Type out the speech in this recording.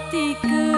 hatiku.